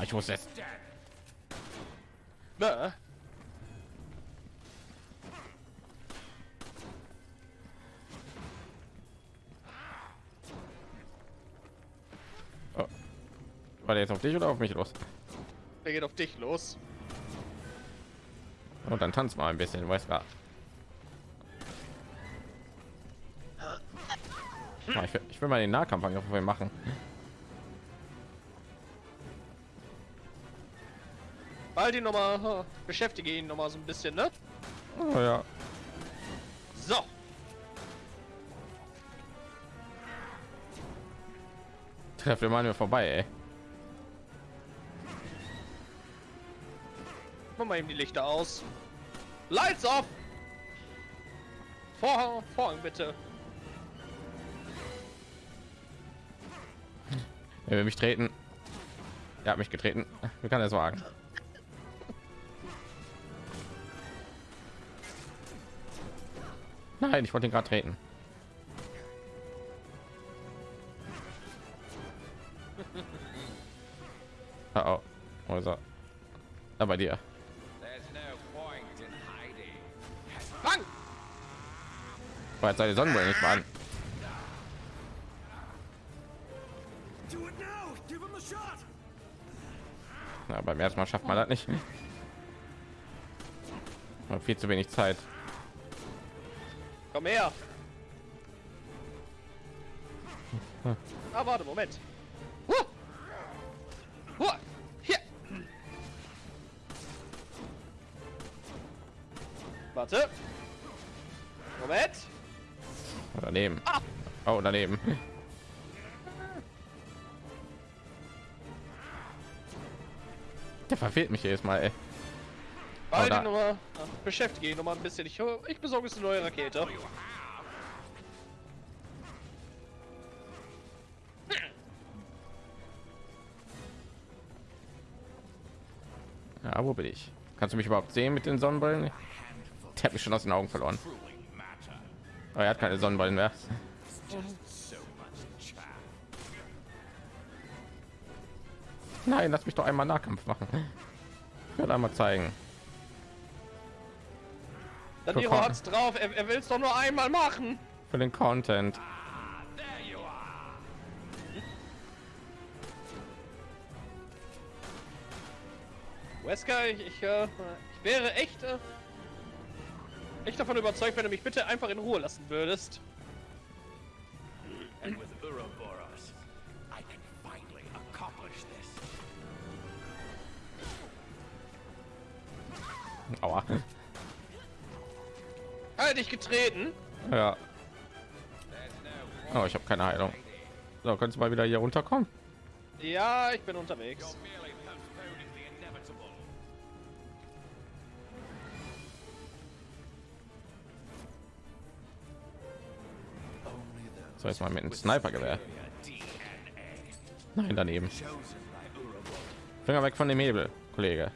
Ah, ich muss jetzt. Na, War der jetzt auf dich oder auf mich los? der geht auf dich los. Und dann tanz mal ein bisschen, weiß gar. Ah, Ich will, ich will mal den Nahkampf machen. Halt ihn noch mal, beschäftige ihn noch mal so ein bisschen, ne? Oh, ja. So. Treff wir mal mir vorbei, ey. Mach mal eben die Lichter aus. Lights off. Vorhang, Vorhang bitte. Er will mich treten. Er hat mich getreten. Wie kann er es wagen? Nein, ich wollte ihn gerade treten. Oh, oh. Wo ist er? Da bei dir. Bang! Oh, jetzt seine Sonnenbrille nicht mal an. Na, beim ersten Mal schafft man das nicht. Hat viel zu wenig Zeit. Komm her. Ah, warte, Moment. Huh. Huh. Hier. Warte. Moment. Daneben. Ah. Oh, daneben. Der verfehlt mich jedes Mal. Ey. Ihn noch mal. Ah, Beschäftige ihn noch mal ein bisschen. Ich, ich besorge jetzt eine neue Rakete. Ja, wo bin ich? Kannst du mich überhaupt sehen mit den Sonnenbrillen? Der hat mich schon aus den Augen verloren. Aber er hat keine Sonnenbrillen mehr. Nein, lass mich doch einmal Nahkampf machen. Ich werde einmal zeigen. Mal. hat's drauf. Er, er will es doch nur einmal machen. Für den Content. There you are. Wesker, ich, ich, äh, ich wäre echt, äh, echt davon überzeugt, wenn du mich bitte einfach in Ruhe lassen würdest. And Halt dich getreten. Ja. Oh, ich habe keine Heilung. So, kannst du mal wieder hier runterkommen? Ja, ich bin unterwegs. So, jetzt mal mit einem Snipergewehr. Nein, daneben. Finger weg von dem Hebel, Kollege.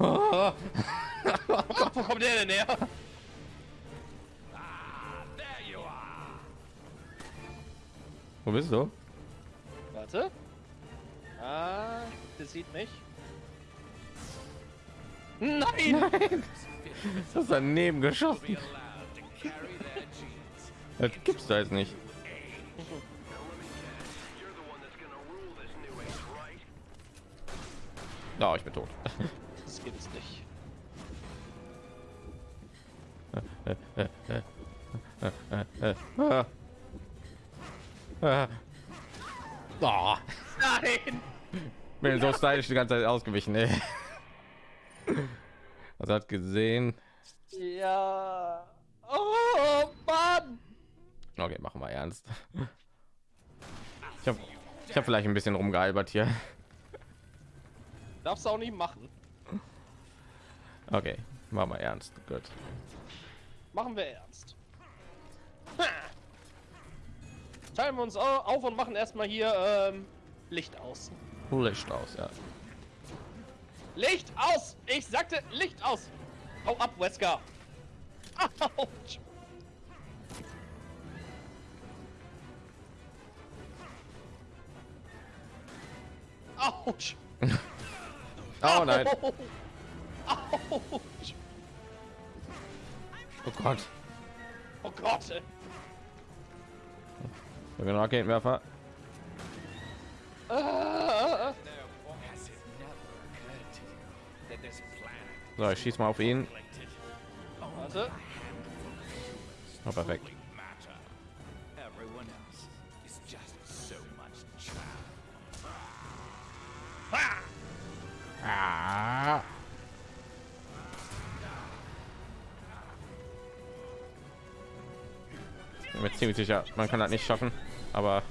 Oh, Wo kommt der denn her? Ah, there you are. wo bist du? Warte. Ah, der sieht mich. Nein! Das ist daneben Be geschossen. Das gibt's da jetzt nicht. Ja, ich bin tot. Das geht es nicht. Oh, Nein! bin so stylisch die ganze Zeit ausgewichen. Ey. Also hat gesehen. Ja. Oh Mann! Okay, machen wir ernst. Ich habe ich hab vielleicht ein bisschen rumgealbert hier. Darfst du auch nicht machen. Okay, machen wir ernst. Gut. Machen wir ernst. Ha. Teilen wir uns au- auf und machen erstmal hier ähm, Licht aus. Licht aus, ja. Licht aus! Ich sagte Licht aus! Hau ab, Wesker! Autsch! Autsch! Oh nein. Au. Autsch! Oh Gott. Oh Gott! ey. Genau, Raketenwerfer. Ah, planet So, ich schieß mal auf ihn. warte. Oh, perfekt. ruling bin mir ziemlich sicher, man kann das nicht schaffen, aber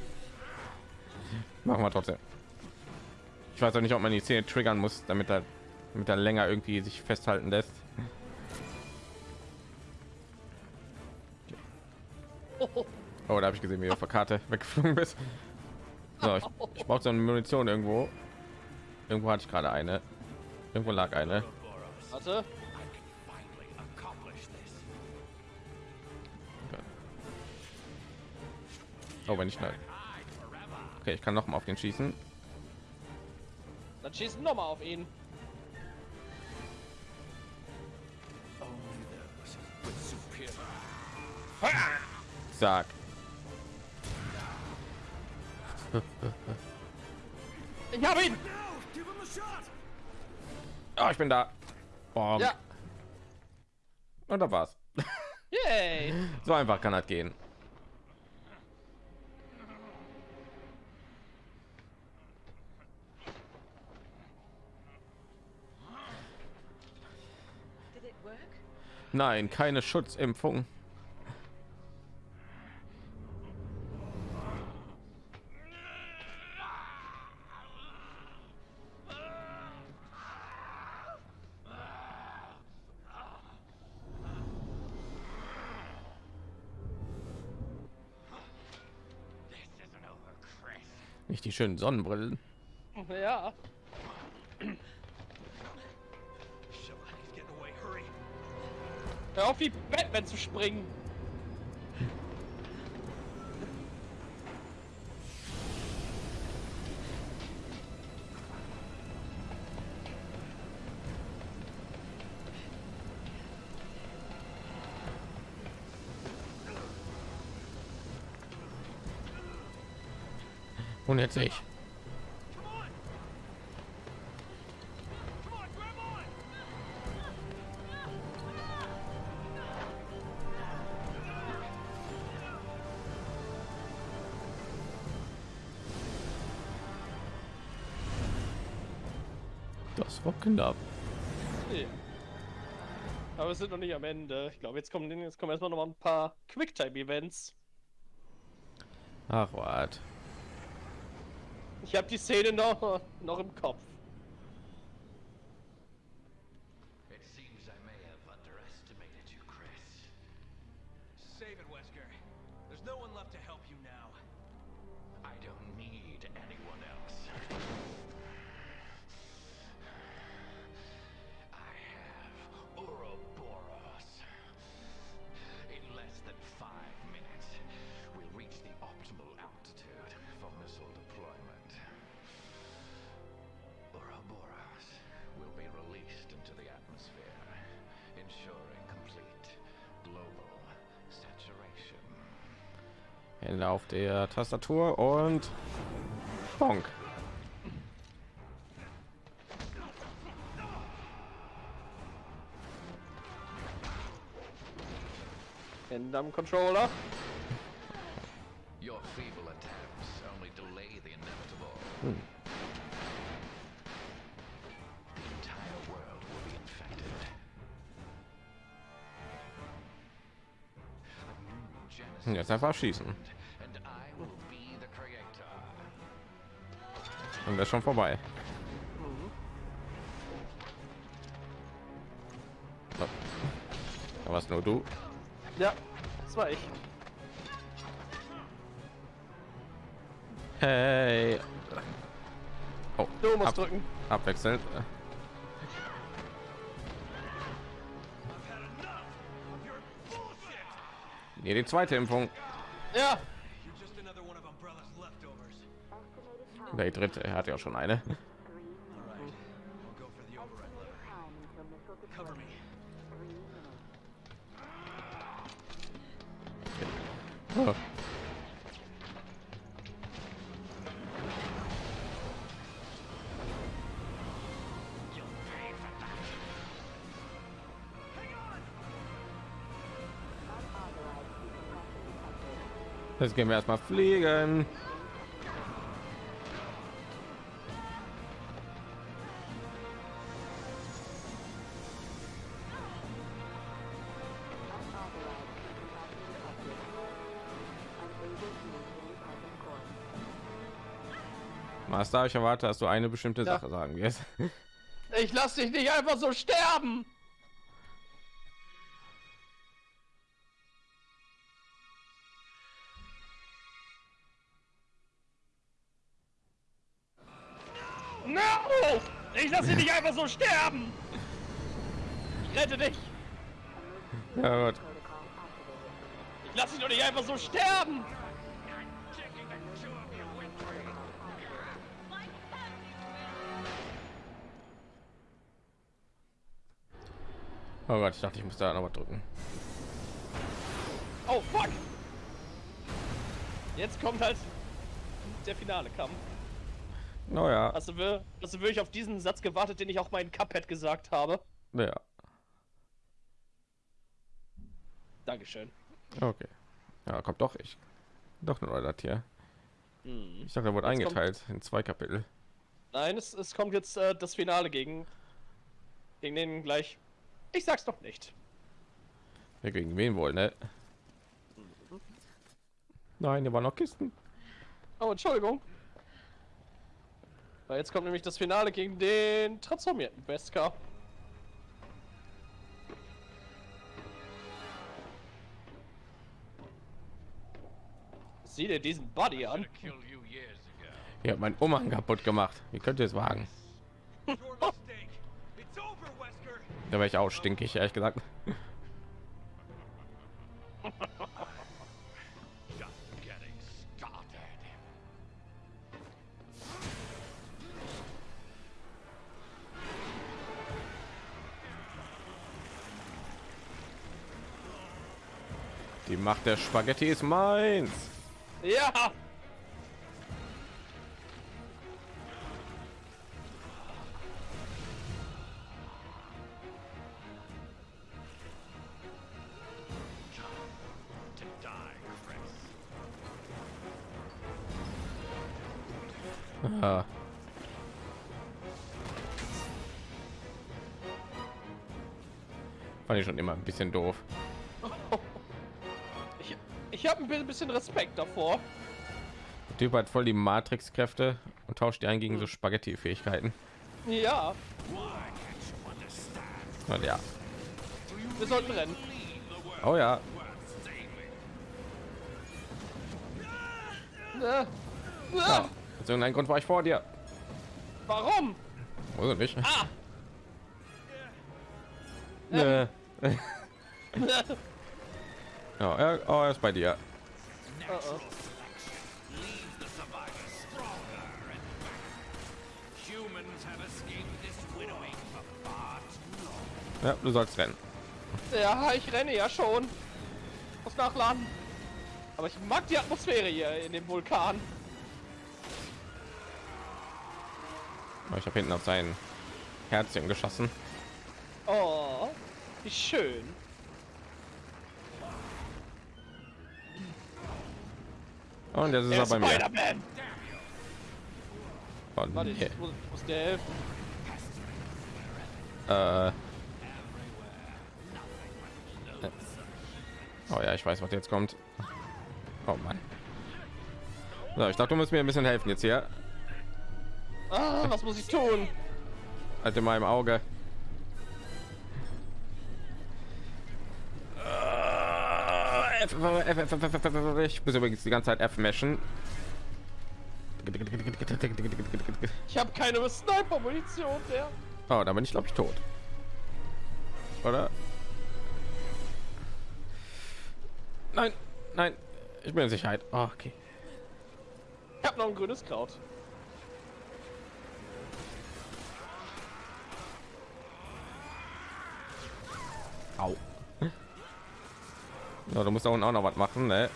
machen wir trotzdem. Ich weiß auch nicht, ob man die Szene triggern muss, damit er, damit er länger irgendwie sich festhalten lässt. Oh, da habe ich gesehen, wie auf der Karte weggeflogen bist. So, ich, ich brauche so eine Munition irgendwo. Irgendwo hatte ich gerade eine. Irgendwo lag eine. Warte. Oh, wenn ich schnell. Okay, ich kann noch mal auf den schießen. Dann schießen noch mal auf ihn. Sag. Ich hab ihn! Oh, ich bin da. Boom. Ja. Und da war's. Yay! So einfach kann das gehen. Nein, keine Schutzimpfung. Nicht die schönen Sonnenbrillen. Ja. Hör auf wie Batman zu springen. Und jetzt ich. War knapp. Nee. Aber wir sind noch nicht am Ende. Ich glaube, jetzt kommen, jetzt kommen erstmal noch mal ein paar Quicktime-Events. Ach, was. Ich habe die Szene noch, noch im Kopf. Hände auf der Tastatur und Bonk. Hände am Controller. Your feeble attempts only Und das schon vorbei. So. Da warst nur du. Ja, das war ich. Hey. Oh, Du musst ab, drücken. abwechselnd. Nee, die zweite Impfung. Ja, You're just another one of Umbrella's leftovers. Estimated Der dritte, er hat ja schon eine. Oh. Jetzt gehen wir erstmal fliegen. Master, ich erwarte, dass du eine bestimmte Ja. Sache sagen wirst. Ich lass dich nicht einfach so sterben! No! Ich lass dich nicht einfach so sterben! Ich rette dich! Ja, gut. Ich lass dich doch nicht einfach so sterben! Oh Gott, ich dachte, ich muss da noch was drücken. Oh fuck! Jetzt kommt halt der finale Kampf. Naja, Hast du, hast du wirklich auf diesen Satz gewartet, den ich auch in Cuphead gesagt habe? ja, Dankeschön. okay. Ja, kommt doch ich. Doch nur das hier. Hm. Ich dachte, er wurde Jetzt kommt- eingeteilt in zwei Kapitel. Nein, es, es kommt jetzt äh, das Finale gegen, gegen den gleich. Ich sag's doch nicht. Ja, gegen wen wohl, ne? Nein, hier waren noch Kisten. Oh, Entschuldigung. Weil jetzt kommt nämlich das Finale gegen den transformierten Beskar. Sieh dir diesen Buddy an. Ihr habt meinen Umhang kaputt gemacht. Wie könnt ihr es wagen? Da wäre ich auch stinkig, ehrlich gesagt. Die Macht der Spaghetti ist meins. Ja! Fand ich schon immer ein bisschen doof. Ich, ich habe ein bisschen Respekt davor. Der Typ hat voll die Matrix-Kräfte und tauscht die ein gegen so Spaghetti-Fähigkeiten. Ja, Und ja. wir sollten rennen. Oh ja. Äh, ja. äh, Aus irgendeinem Grund war ich vor dir. Warum? Oder nicht? Ah! Nö. Ja, er, oh, er ist bei dir. Oh, oh. Ja, du sollst rennen. Ja, ich renne ja schon. Muss nachladen. Aber ich mag die Atmosphäre hier in dem Vulkan. Oh, Ich habe hinten auf sein Herzchen geschossen. Oh, wie schön. Und jetzt ist Der er bei mir. Oh, Warte, ich nee. muss, muss dir helfen. Äh. Oh ja, ich weiß, was jetzt kommt. Oh Mann. So, ich dachte, du musst mir ein bisschen helfen jetzt hier. Ah, was muss ich tun? Halt in meinem Auge. Ich muss übrigens die ganze Zeit F meshen. Ich habe keine Sniper-Munition mehr. Oh, da bin ich glaube ich tot. Oder? Nein, nein, ich bin in Sicherheit. Oh, okay. Ich habe noch ein grünes Kraut. Au. Ja, du musst da unten auch noch was machen, ne?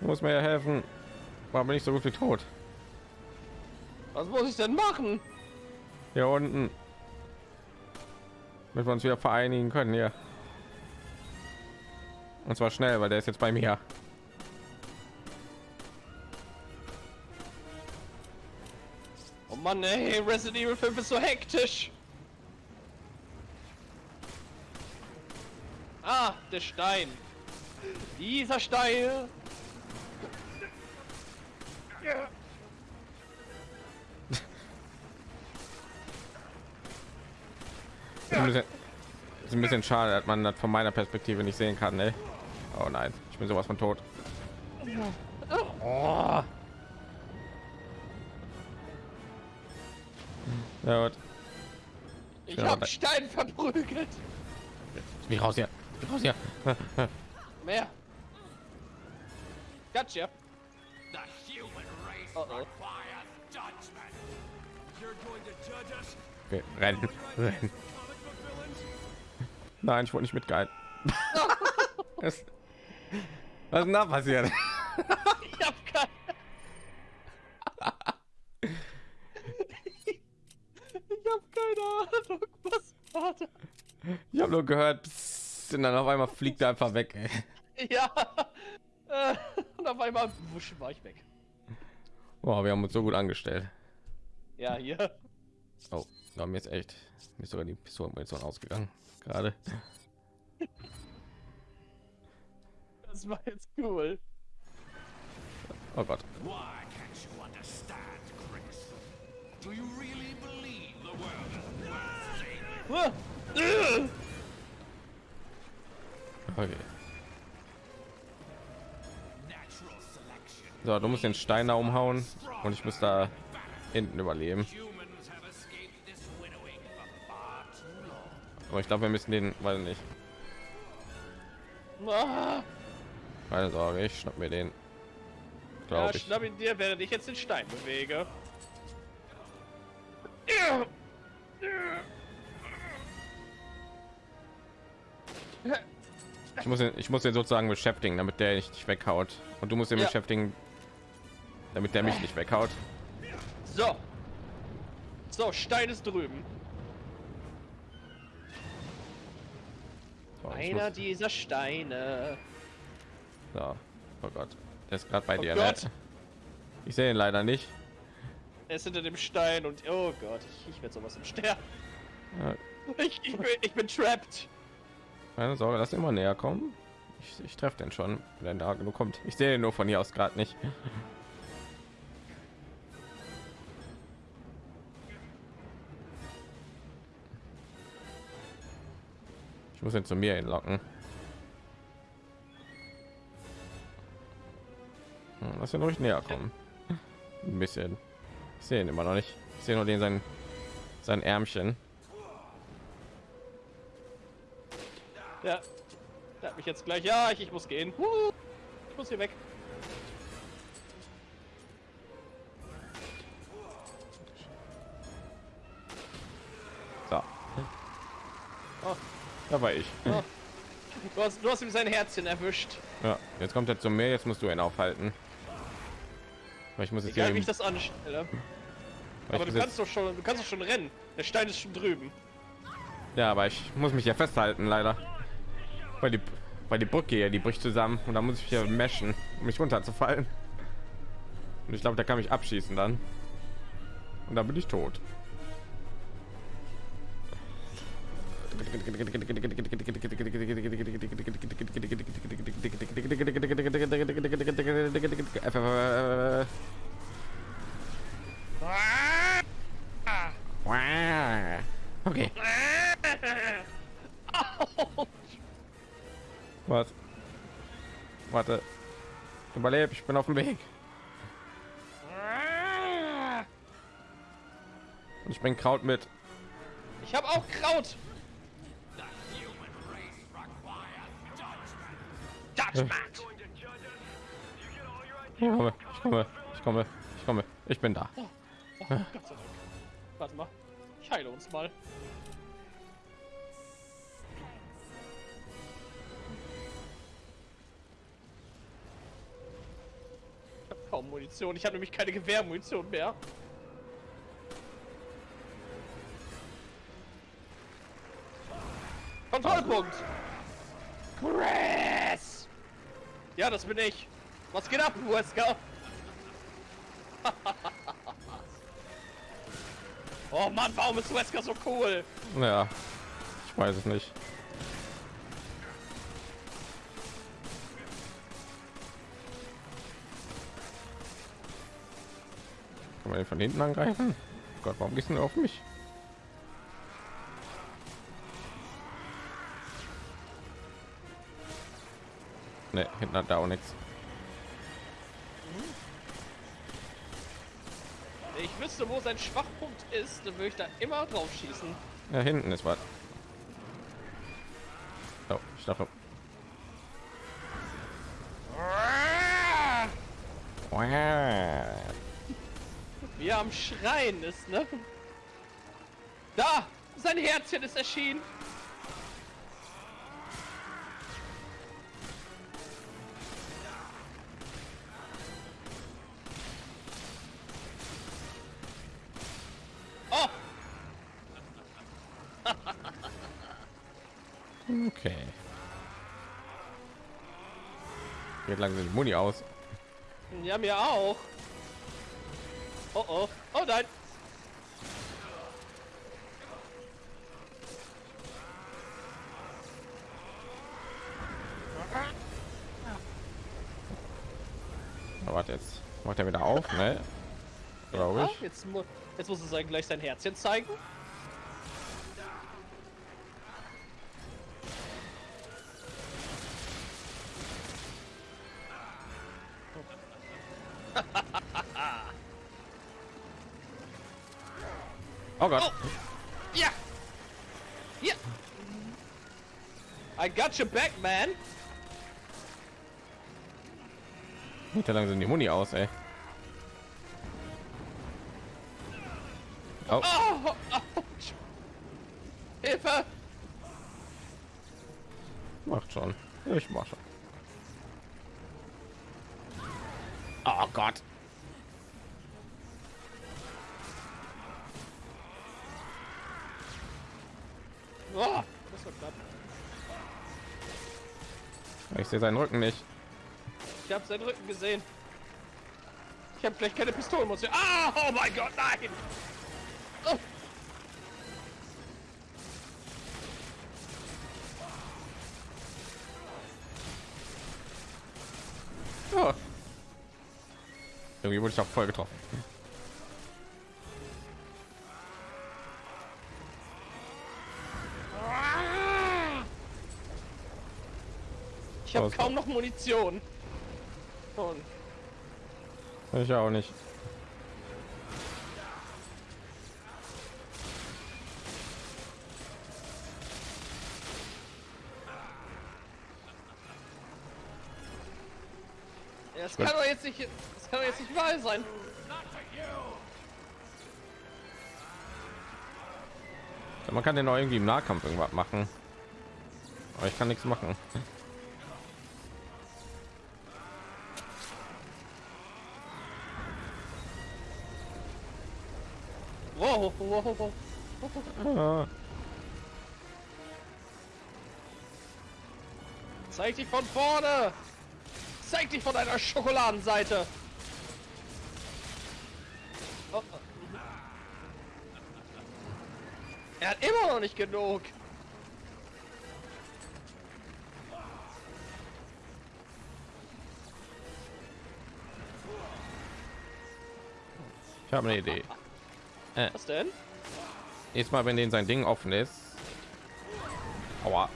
Du musst mir ja helfen. War mir nicht so gut wie tot. Was muss ich denn machen? Hier unten. Damit wir uns wieder vereinigen können hier. Und zwar schnell, weil der ist jetzt bei mir. Mann, ey, Resident Evil 5 ist so hektisch. Ah, der Stein. Dieser Stein. Ist ein bisschen, ist ein bisschen schade, dass man das von meiner Perspektive nicht sehen kann. Ne? Oh nein, ich bin sowas von tot. Oh. Ja, gut. Ich Ja, hab da- Stein verprügelt. Wie raus hier? Raus hier? Mehr. Gotcha. The human race Uh-oh. requires judgment. You're going to judge us? Okay, rennen, rennen. Nein, ich wurde nicht mitgehalten. Was was ist denn da passiert? Ich hab keine. ich hab keine Ahnung, was war da? Ich habe nur gehört, pssst, und dann auf einmal fliegt er einfach weg. Ey. Ja. Äh, Und auf einmal wusch war ich weg. Boah, wir haben uns so gut angestellt. Ja, hier. Oh, da mir ist echt mir ist sogar die Pistolenmunition ausgegangen gerade. Das war jetzt cool. Oh Gott. Why can't you understand, Chris? Do you really Okay. So, du musst den Stein da umhauen und ich muss da hinten überleben. Aber ich glaube, wir müssen den, weil nicht. Keine Sorge, ich schnapp mir den. Ja, Glaube ich. schnapp ihn dir, während ich jetzt den Stein bewege. Muss den, ich muss den sozusagen beschäftigen, damit der nicht weghaut. Und du musst ihn Ja. beschäftigen, damit der mich nicht weghaut. So. So, Stein ist drüben. So, Einer muss, dieser Steine. so. Oh Gott, der ist gerade bei Oh dir. Gott. Ne? Ich sehe ihn leider nicht. Er ist hinter dem Stein und oh Gott, ich, ich werde sowas im Sterben. Ja, Ich, ich, bin, ich bin trapped. Keine Sorge, lass immer näher kommen. Ich, ich treffe den schon, wenn da genug kommt. Ich sehe nur von hier aus gerade nicht. Ich muss ihn zu mir hinlocken. Hm, Lass ihn ruhig näher kommen. Ein bisschen. Ich sehe ihn immer noch nicht. Ich sehe nur den sein sein Ärmchen. Ja. Der hat mich jetzt gleich. Ja, ich, ich muss gehen. Huh, Ich muss hier weg. So. Oh. Da war ich. Oh. Du, hast, du hast ihm sein Herzchen erwischt. Ja, jetzt kommt er zu mir, jetzt musst du ihn aufhalten. Weil ich muss jetzt Egal hier wie ich das anstelle. Aber du kannst doch schon, du kannst doch schon rennen. Der Stein ist schon drüben. ja, aber ich muss mich ja festhalten, leider. Weil die, weil die Brücke hier, die bricht zusammen und da muss ich hier meschen, um mich runterzufallen. Und ich glaube, da kann mich abschießen dann. Und dann bin ich tot. Okay. Was? Warte. Überleb, ich bin auf dem Weg. Und ich bring Kraut mit. Ich habe auch Kraut. Judgment. Judgment. Ich komme, ich komme, ich komme, komme. Ich bin da. Oh, Dank. Warte mal. Ich heile uns mal. Kaum Munition. Ich habe nämlich keine Gewehrmunition mehr. Kontrollpunkt! Chris! Ja, das bin ich. Was geht ab, Wesker? oh Mann, warum ist Wesker so cool? Ja, ich weiß es nicht. Kann man den von hinten angreifen? Gott, warum gehst du auf mich? Ne, hinten hat er auch nichts. Ich wüsste, wo sein Schwachpunkt ist, dann würde ich da immer drauf schießen. Ja, hinten ist was. Oh, ich dachte. Wie er am Schreien ist, ne? Da! Sein Herzchen ist erschienen! Oh! Okay. Geht langsam die Muni aus. Ja, mir auch. Oh oh. Oh nein. Aber warte jetzt. Macht er wieder auf, ne? Glaube ich. jetzt, mu jetzt muss es gleich sein Herzchen zeigen. I got your back, man! Geht ja langsam die Muni aus, ey. Oh, Oh! Ouch. Hilfe! macht schon. Ich mach schon. Oh Gott. Oh, das war knapp. Ich sehe seinen Rücken nicht. Ich habe seinen Rücken gesehen. Ich habe gleich keine Pistole. Muss ich... Ah, oh mein Gott, nein! Oh. Oh. Irgendwie wurde ich auch voll getroffen. Ich habe kaum noch Munition. Und Ich auch nicht. Das kann doch jetzt nicht, das kann doch jetzt nicht wahr sein. Man kann den auch irgendwie im Nahkampf irgendwas machen. Aber ich kann nichts machen. Zeig dich von vorne! Zeig dich von deiner Schokoladenseite! Oh, oh. Er hat immer noch nicht genug! Ich habe eine Idee. Was denn? Jetzt mal, wenn den sein Ding offen ist. Aua.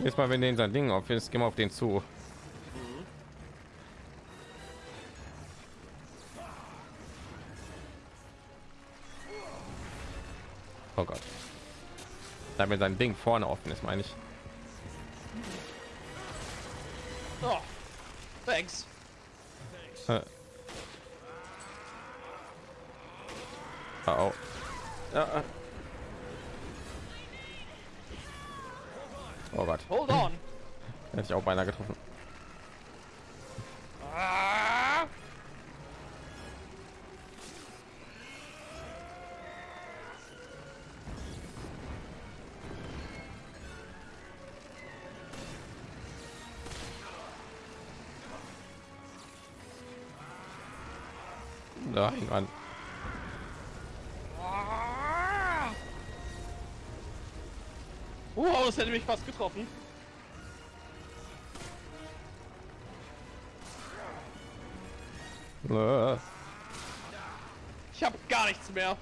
Jetzt mal, wenn den sein Ding offen ist, gehen wir auf den zu. Oh Gott. Damit sein Ding vorne offen ist, meine ich. Oh, thanks. Äh. Oh, oh. Ja, äh, oh Gott, hold on. hätte ich auch beinahe getroffen. Ah! Nein, Mann. Das hätte mich fast getroffen. Äh. Ich habe gar nichts mehr.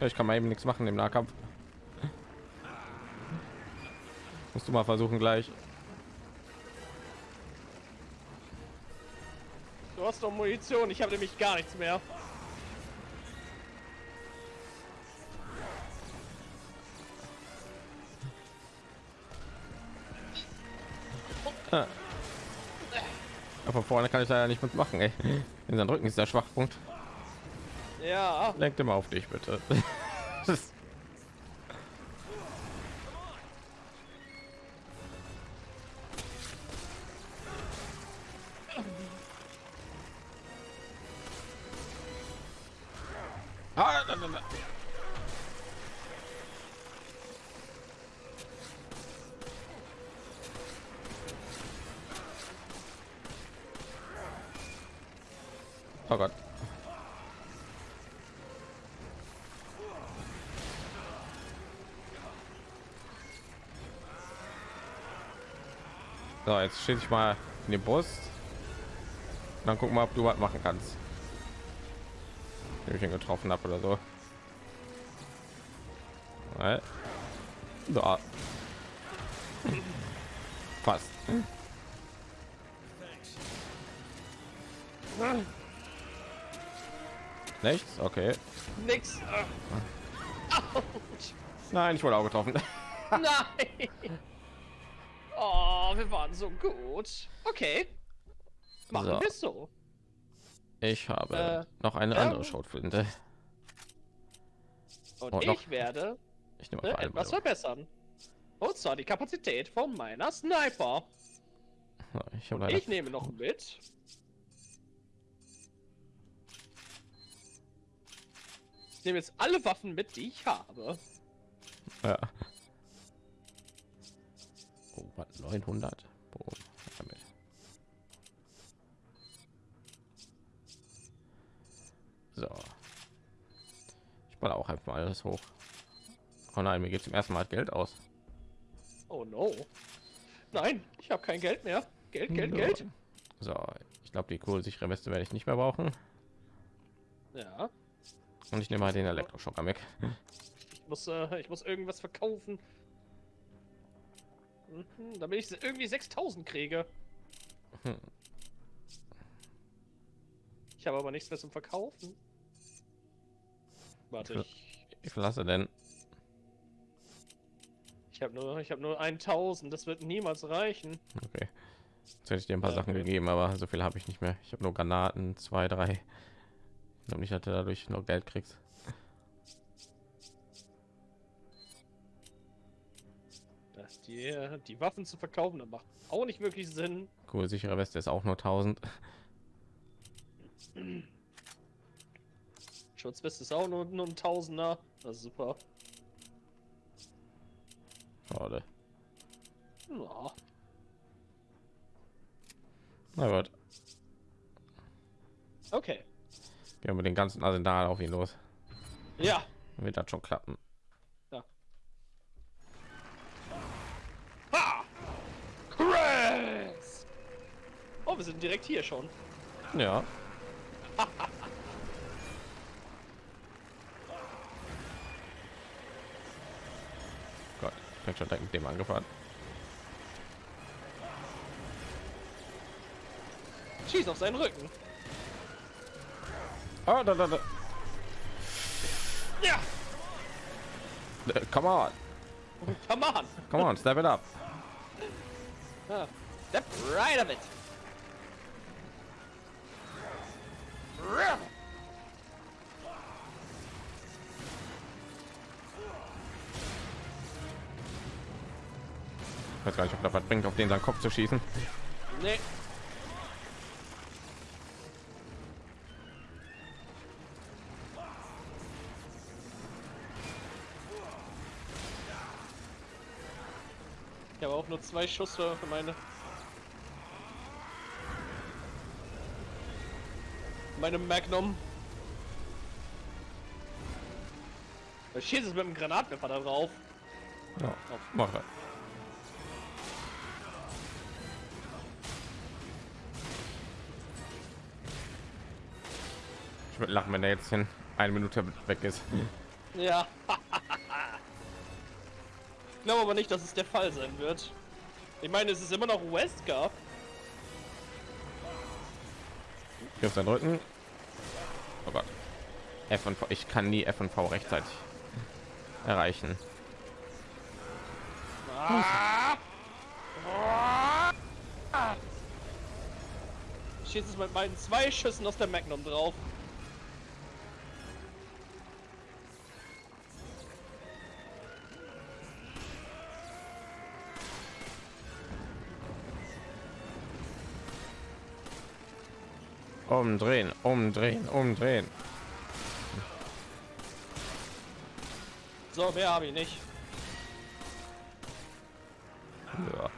Ich kann mal eben nichts machen im Nahkampf. Musst du mal versuchen gleich. Du hast doch Munition, ich habe nämlich gar nichts mehr. Vorne kann ich da ja nicht mitmachen. Ey. In seinem Rücken ist der Schwachpunkt. Ja, Lenk immer auf dich bitte. Oh Gott. So, jetzt stehe ich mal in die Brust. Dann gucken wir, ob du was machen kannst. Wenn ich ihn getroffen habe oder so. Da. Fast. Nichts? Okay. nix. Nein, ich wurde auch getroffen. Nein. Oh, wir waren so gut. Okay. Machen So. wir so. Ich habe Äh, noch eine andere Schrotflinte. Und Oh, ich noch. werde Ich nehme äh, etwas verbessern. Und zwar die Kapazität von meiner Sniper. Ich Ich nehme noch mit. Ich nehme jetzt alle Waffen mit, die ich habe. Ja. Oh, was, 900. Boom. Damit. So. Ich baue auch einfach mal alles hoch. Oh nein, mir geht zum ersten Mal Geld aus. Oh no. Nein, ich habe kein Geld mehr. Geld, Geld, So. Geld. So, ich glaube, die kurzsichere Weste werde ich nicht mehr brauchen. Ja. Und ich nehme mal den Elektroschocker weg. Ich muss, äh, ich muss irgendwas verkaufen. Mhm, damit ich irgendwie 6000 kriege. Hm. Ich habe aber nichts mehr zum Verkaufen. Warte, ich, hast du denn? ich habe nur, ich habe nur 1000. Das wird niemals reichen. Okay. Jetzt hätte ich dir ein paar Ja, Sachen okay. gegeben, aber so viel habe ich nicht mehr. Ich habe nur Granaten, zwei, drei. Ich glaube nicht, dass du dadurch noch Geld kriegst. Das, die, äh, die Waffen zu verkaufen, das macht auch nicht wirklich Sinn. Cool, sichere Weste ist auch nur 1000. Schutzweste ist auch nur, nur ein Tausender. Das ist super. Schade. Ja. Na gut, Okay. Wir den ganzen Arsenal auf ihn los. Ja. Wird das schon klappen. Ha! Chris! Oh, wir sind direkt hier schon. Ja. Gott, ich bin schon direkt mit dem angefahren. Schieß auf seinen Rücken. Ah, da, da, da. Ja! Äh, Come on, Come on! come on, step it up. Ah, Step right of it. Ich weiß gar nicht, ob das was bringt, auf den seinen Kopf zu schießen. Nee. Nur zwei Schuss für meine meine Magnum. Da schießt es mit dem Granatwerfer da drauf. Ja, mach das. Ich würde lachen, wenn er jetzt in eine Minute weg ist. Ja. ich glaube aber nicht, dass es der Fall sein wird. Ich meine, es ist immer noch Wesker. Hier auf seinen Rücken. Oh Gott. F und V. Ich kann nie F und V rechtzeitig erreichen. Ich schieße es mit meinen zwei Schüssen aus der Magnum drauf. Umdrehen, umdrehen, umdrehen. So, mehr habe ich nicht. Ja.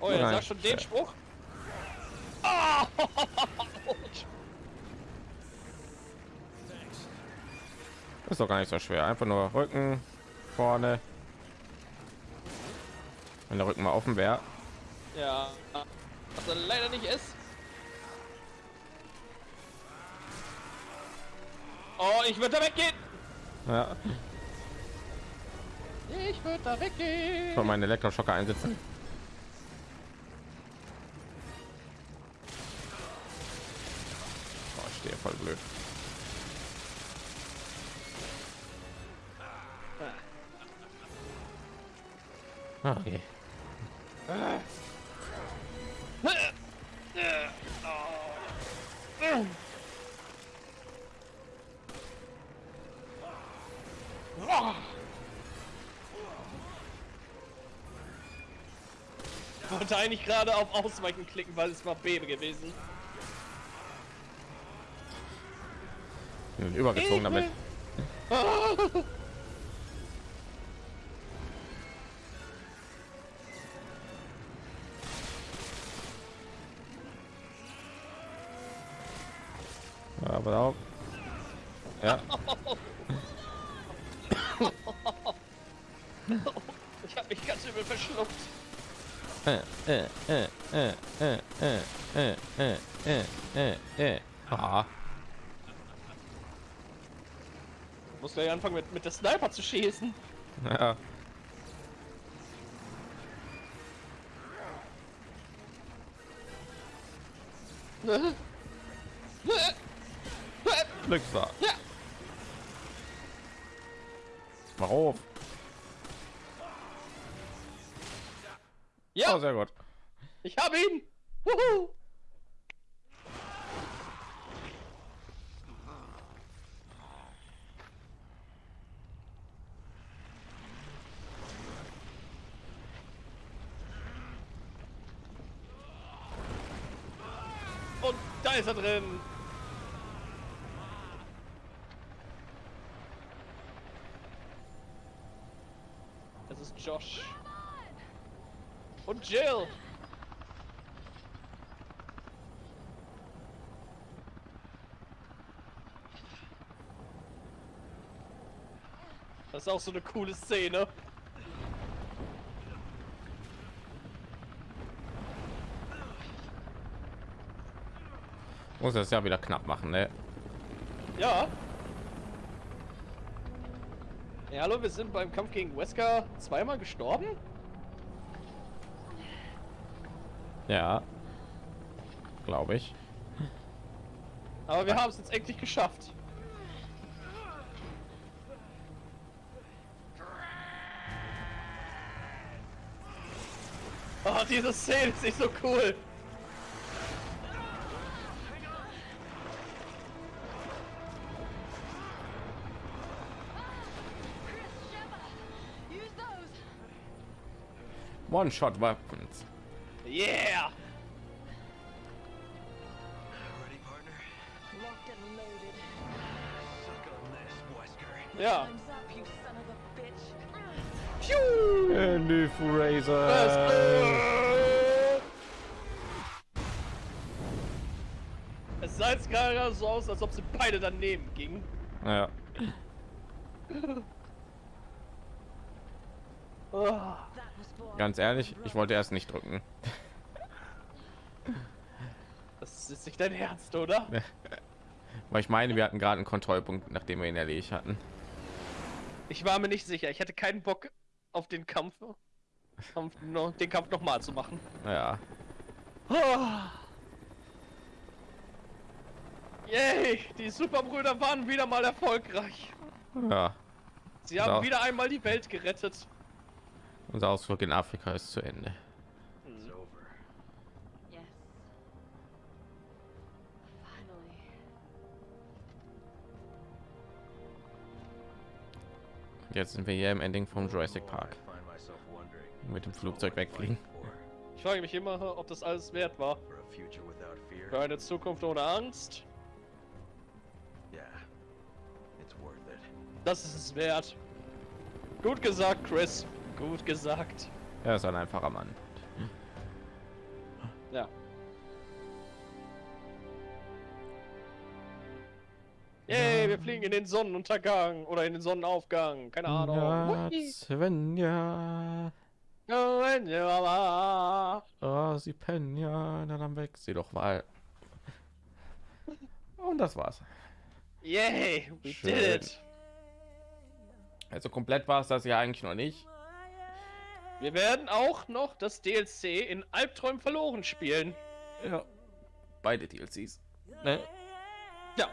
Oh, er sagt schon den. Spruch. Ist doch gar nicht so schwer. Einfach nur Rücken vorne. Wenn der Rücken mal offen wäre. ja, was er leider nicht ist. Oh, ich würde da weggehen. Ja. Ich würde da weggehen. Schon meine Elektroschocker einsetzen. Oh, ich stehe voll blöd. Ah, Okay. Wollte eigentlich gerade auf Ausweichen klicken, weil es war B gewesen. Übergezogen damit. mit, der Sniper zu schießen. ja. Glückswahr. Ja. Mach auf. Ja, Oh, sehr gut. ich habe ihn. Wuhu. Und da ist er drin. Das ist Josh. Und Jill. Das ist auch so eine coole Szene. Muss das ja wieder knapp machen, ne? Ja. Ja, hallo, wir sind beim Kampf gegen Wesker zweimal gestorben? Ja. Glaube ich. Aber wir haben es jetzt endlich geschafft. Oh, diese Szene ist nicht so cool. On this, Wesker. Ja. Time's up, you son of a bitch. Andy Fraser. Es sah jetzt gerade so aus, als ob sie beide daneben gingen. Ja. Oh. That was boring. Ganz ehrlich, ich wollte erst nicht drücken. Das ist nicht dein Ernst, oder? Weil ich meine, wir hatten gerade einen Kontrollpunkt, nachdem wir ihn erledigt hatten. Ich war mir nicht sicher. Ich hätte keinen Bock auf den Kampf, Kampf noch, den Kampf nochmal zu machen. Ja. Oh. Yay, die Superbrüder waren wieder mal erfolgreich. Ja. Sie haben Ja. wieder einmal die Welt gerettet. Unser Ausflug in Afrika ist zu Ende. It's over. Yes. Finally. Jetzt sind wir hier im Ending vom Jurassic Park. Mit dem Flugzeug wegfliegen. Ich frage mich immer, ob das alles wert war. Für eine Zukunft ohne Angst. Yeah. It's worth it. Das ist es wert. Gut gesagt, Chris. Gut gesagt. Er ist ein einfacher Mann. Ja. Yay, wir fliegen in den Sonnenuntergang oder in den Sonnenaufgang. Keine Ahnung. Ja. Svenja. Oh, ja. Oh, sie pennen ja. Na dann weg sie doch mal. Und das war's. Yay, we Schön. did it. Also komplett war es das ja eigentlich noch nicht. Wir werden auch noch das DLC in Albträumen verloren spielen. Ja. Beide DLCs. Ne? Ja.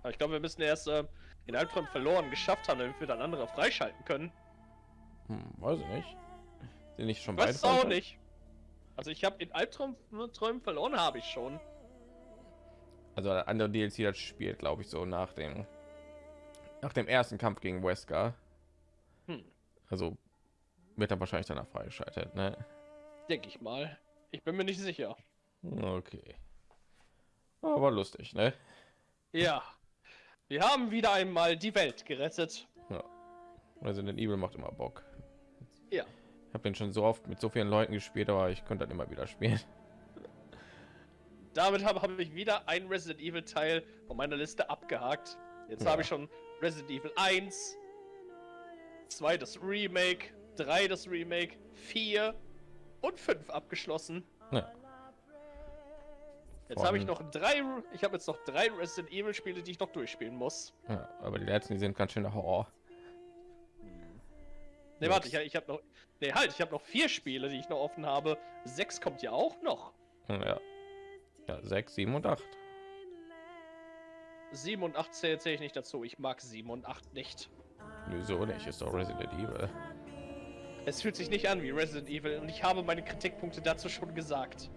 Aber ich glaube, wir müssen erst äh, in Albträumen verloren geschafft haben, damit wir dann andere freischalten können. Hm, weiß ich nicht. Sind nicht schon Ich weiß beide es auch nicht. Also ich habe in Albträumen Träumen verloren, habe ich schon. Also der andere DLC das spielt, glaube ich, so nach dem nach dem ersten Kampf gegen Wesker. Hm. Also wird er wahrscheinlich danach freigeschaltet, ne? Denke ich mal. Ich bin mir nicht sicher. Okay. Aber lustig, ne? Ja. Wir haben wieder einmal die Welt gerettet. Ja. Resident Evil macht immer Bock. Ja. Ich habe den schon so oft mit so vielen Leuten gespielt, aber ich könnte dann immer wieder spielen. Damit habe hab ich wieder ein Resident Evil Teil von meiner Liste abgehakt. Jetzt Ja. habe ich schon Resident Evil 1, 2 das Remake, 3 das Remake, 4 und 5 abgeschlossen. Ja. Jetzt habe ich noch drei, ich habe jetzt noch drei Resident Evil Spiele, die ich noch durchspielen muss. ja, aber die letzten, die sind ganz schön Horror. Ne, warte, ich, ich habe noch, ne, halt, ich habe noch vier Spiele, die ich noch offen habe. Sechs kommt ja auch noch. Ja. Ja, 6, 7 und 8. 7 und 8 zähle zähl ich nicht dazu. Ich mag 7 und 8 nicht. Wieso nicht? Ist doch Resident Evil. Es fühlt sich nicht an wie Resident Evil und ich habe meine Kritikpunkte dazu schon gesagt.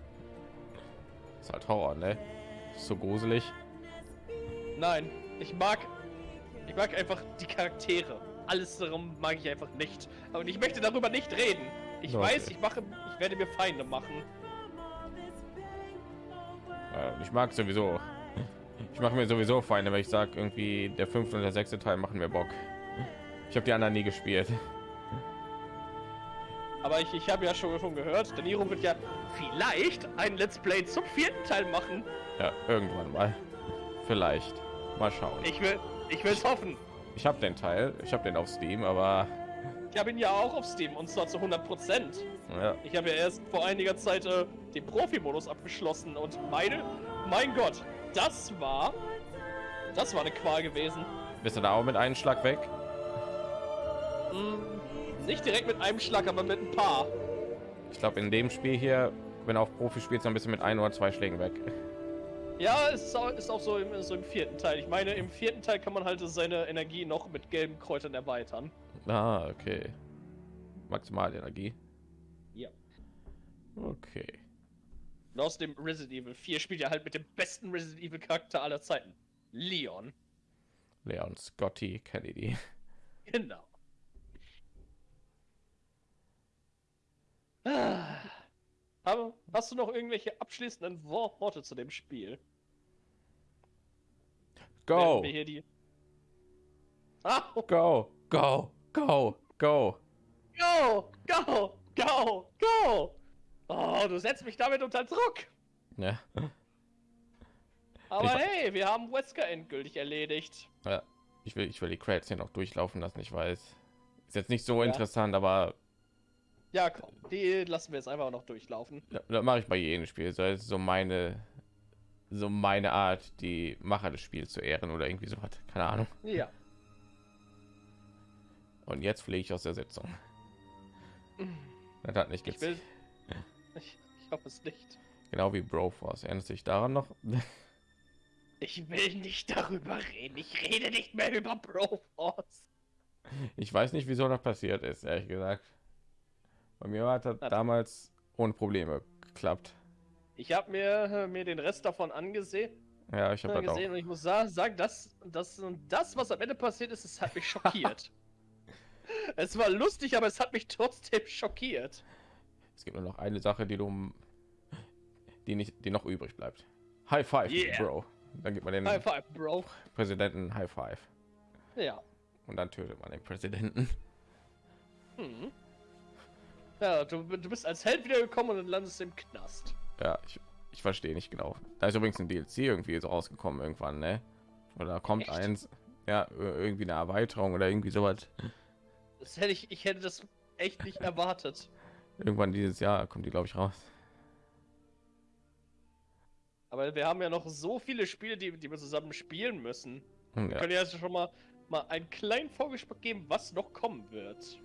Ist halt Horror, ne? Ist so gruselig. Nein, ich mag. Ich mag einfach die Charaktere. Alles darum mag ich einfach nicht. Aber ich möchte darüber nicht reden. Ich Okay. weiß, ich mache. Ich werde mir Feinde machen. Ja, ich mag sowieso. Ich mache mir sowieso Feinde, wenn ich sage, irgendwie der fünfte und der sechste Teil machen mir Bock. Ich habe die anderen nie gespielt. Aber ich, ich habe ja schon, schon gehört, Daniro wird ja vielleicht ein Let's Play zum vierten Teil machen. Ja, irgendwann mal. Vielleicht. Mal schauen. Ich will. Ich will es hoffen. Ich habe den Teil, ich habe den auf Steam, aber Ich habe ihn ja auch auf Steam und zwar zu 100%. ja, Ich habe ja erst vor einiger Zeit äh, den Profi-Modus abgeschlossen und meine, mein Gott, das war, das war eine Qual gewesen. bist du da auch mit einem Schlag weg? Hm, nicht direkt mit einem Schlag, aber mit ein paar. Ich glaube, in dem Spiel hier, wenn auf Profi spielst, dann bist du mit ein oder zwei Schlägen weg. Ja, es ist auch, ist auch so, im, so im vierten Teil. Ich meine, im vierten Teil kann man halt seine Energie noch mit gelben Kräutern erweitern. Ah, okay. Maximalenergie. Ja. Okay. Und aus dem Resident Evil 4 spielt er halt mit dem besten Resident Evil Charakter aller Zeiten. Leon. Leon Scotty Kennedy. Genau. Aber hast du noch irgendwelche abschließenden Wor- Worte zu dem Spiel? Go. Ah, go, go, go, go. go, go, go, go! Oh, du setzt mich damit unter Druck. Ja. Aber Ich- hey, wir haben Wesker endgültig erledigt. ja. Ich will, ich will die Credits hier noch durchlaufen lassen. Ich weiß, ist jetzt nicht so Ja. interessant, aber Ja, komm, die lassen wir jetzt einfach noch durchlaufen. da, da mache ich bei jedem Spiel. So ist so meine, so meine Art, die Macher des Spiels zu ehren oder irgendwie so hat. Keine Ahnung. Ja. Und jetzt fliege ich aus der Sitzung. Das hat nicht Ich gezählt. will. Ich, ich hoffe es nicht. Genau wie Broforce. Erinnert sich daran noch? Ich will nicht darüber reden. Ich rede nicht mehr über Broforce. Ich weiß nicht, wieso das passiert ist, ehrlich gesagt. Bei mir hat das Na, damals ohne Probleme geklappt. Ich habe mir, äh, mir den Rest davon angesehen, Ja, ich habe das auch. gesehen und ich muss sa- sagen, das, das, das, was am Ende passiert ist, es hat mich schockiert. es war lustig, aber es hat mich trotzdem schockiert. Es gibt nur noch eine Sache, die du, die nicht, die noch übrig bleibt. High Five, Yeah. Bro. Dann gibt man den High five, Bro. Präsidenten High Five Ja. und dann tötet man den Präsidenten. Hm. Ja, du, du bist als Held wiedergekommen und dann landest du im Knast. Ja, ich, ich verstehe nicht genau. Da ist übrigens ein DLC irgendwie so rausgekommen irgendwann, ne? Oder kommt Echt? eins, ja, ir- irgendwie eine Erweiterung oder irgendwie sowas. Das hätte ich, ich hätte das echt nicht erwartet. Irgendwann dieses Jahr kommt die, glaube ich, raus. Aber wir haben ja noch so viele Spiele, die, die wir zusammen spielen müssen. Hm, Wir Ja, können ja jetzt schon mal, mal einen kleinen Vorgeschmack geben, was noch kommen wird.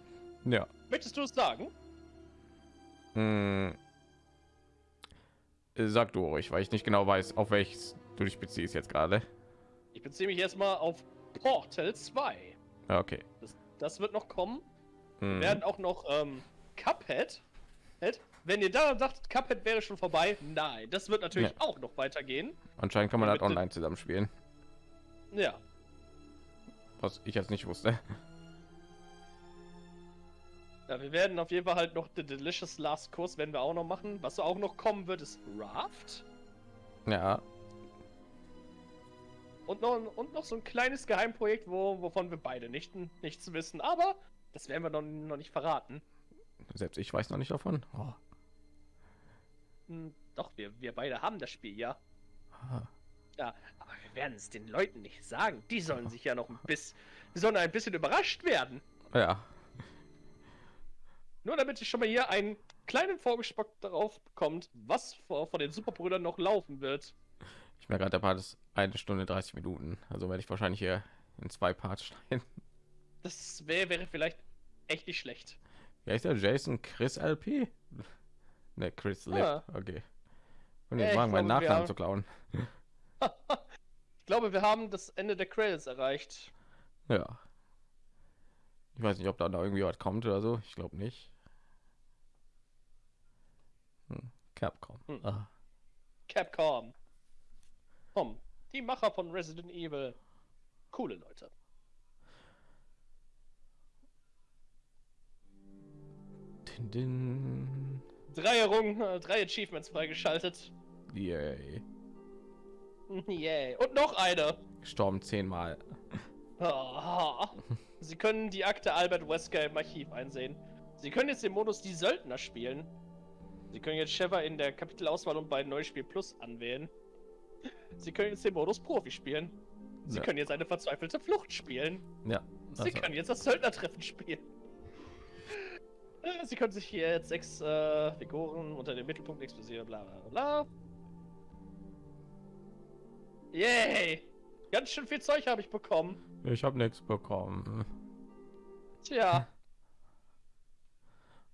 ja. Möchtest du es sagen? Hm. Sag du ruhig, weil ich nicht genau weiß, auf welches du dich beziehst jetzt gerade. Ich beziehe mich erstmal auf Portal 2. Ja, Okay. Das, das wird noch kommen. Wir Hm. werden auch noch ähm, Cuphead. Wenn ihr da dachtet, Cuphead wäre schon vorbei, nein, das wird natürlich Ja. auch noch weitergehen. Anscheinend kann man das online zusammen spielen, Ja, was ich jetzt nicht wusste. Ja, wir werden auf jeden Fall halt noch The Delicious Last Course werden wir auch noch machen. Was auch noch kommen wird, ist Raft. Ja, Und noch, und noch so ein kleines Geheimprojekt, wo, wovon wir beide nicht, nichts wissen. Aber das werden wir noch, noch nicht verraten. selbst ich weiß noch nicht davon. Oh. Hm, doch, wir, wir beide haben das Spiel, ja. Ah. Ja, aber wir werden es den Leuten nicht sagen. Die sollen sich ja noch ein bisschen, die sollen ein bisschen überrascht werden. Ja, Nur damit ihr schon mal hier einen kleinen Vorgeschmack darauf bekommt, was vor, vor den Superbrüdern noch laufen wird. ich merke gerade, der Part ist eine Stunde 30 Minuten. Also werde ich wahrscheinlich hier in zwei Parts schneiden. Das wäre wäre vielleicht echt nicht schlecht. Wer ist der Jason Chris LP? Ne, Chris Lip. Ja. Okay. Und Ja, jetzt ich wagen, meinen glaube, wir Nachnamen haben- zu klauen. ich glaube, wir haben das Ende der Credits erreicht. Ja. Ich weiß nicht, ob da noch irgendwie was kommt oder so. Ich glaube nicht. Hm. Capcom. Hm. Ah. Capcom. Komm, die Macher von Resident Evil. Coole Leute. Din, din. Drei Errungen, äh, drei Achievements freigeschaltet. Yay. Yay. Und noch eine. Gestorben zehnmal. Ah. Sie können die Akte Albert Wesker im Archiv einsehen. Sie können jetzt den Modus Die Söldner spielen. Sie können jetzt Sheva in der Kapitelauswahl und bei Neuspiel Plus anwählen. Sie können jetzt den Modus Profi spielen. Sie Ja. können jetzt eine verzweifelte Flucht spielen. Ja. Sie also- können jetzt das Söldnertreffen spielen. Sie können sich hier jetzt sechs äh, Figuren unter dem Mittelpunkt explosieren, bla bla bla. Yay! Ganz schön viel Zeug habe ich bekommen. Ich habe nichts bekommen. Tja,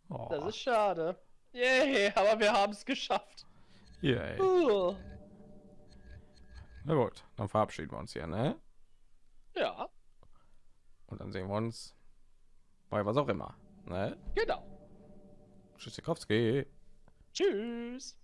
Oh. das ist schade. Yay, aber wir haben es geschafft. Yay. Uh, Na gut, dann verabschieden wir uns hier, ne? ja, Und dann sehen wir uns bei was auch immer. Ne? genau. Tschüssikowski. Tschüss.